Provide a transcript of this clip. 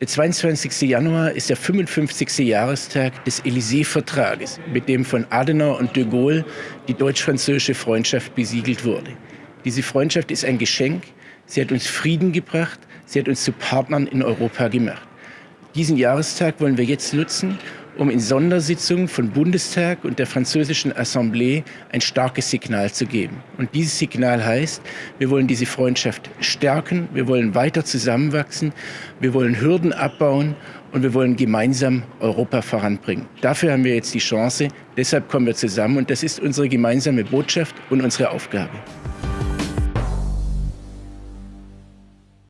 Der 22. Januar ist der 55. Jahrestag des Élysée-Vertrages, mit dem von Adenauer und de Gaulle die deutsch-französische Freundschaft besiegelt wurde. Diese Freundschaft ist ein Geschenk. Sie hat uns Frieden gebracht. Sie hat uns zu Partnern in Europa gemacht. Diesen Jahrestag wollen wir jetzt nutzen, um in Sondersitzungen von Bundestag und der französischen Assemblée ein starkes Signal zu geben. Und dieses Signal heißt, wir wollen diese Freundschaft stärken, wir wollen weiter zusammenwachsen, wir wollen Hürden abbauen und wir wollen gemeinsam Europa voranbringen. Dafür haben wir jetzt die Chance, deshalb kommen wir zusammen und das ist unsere gemeinsame Botschaft und unsere Aufgabe.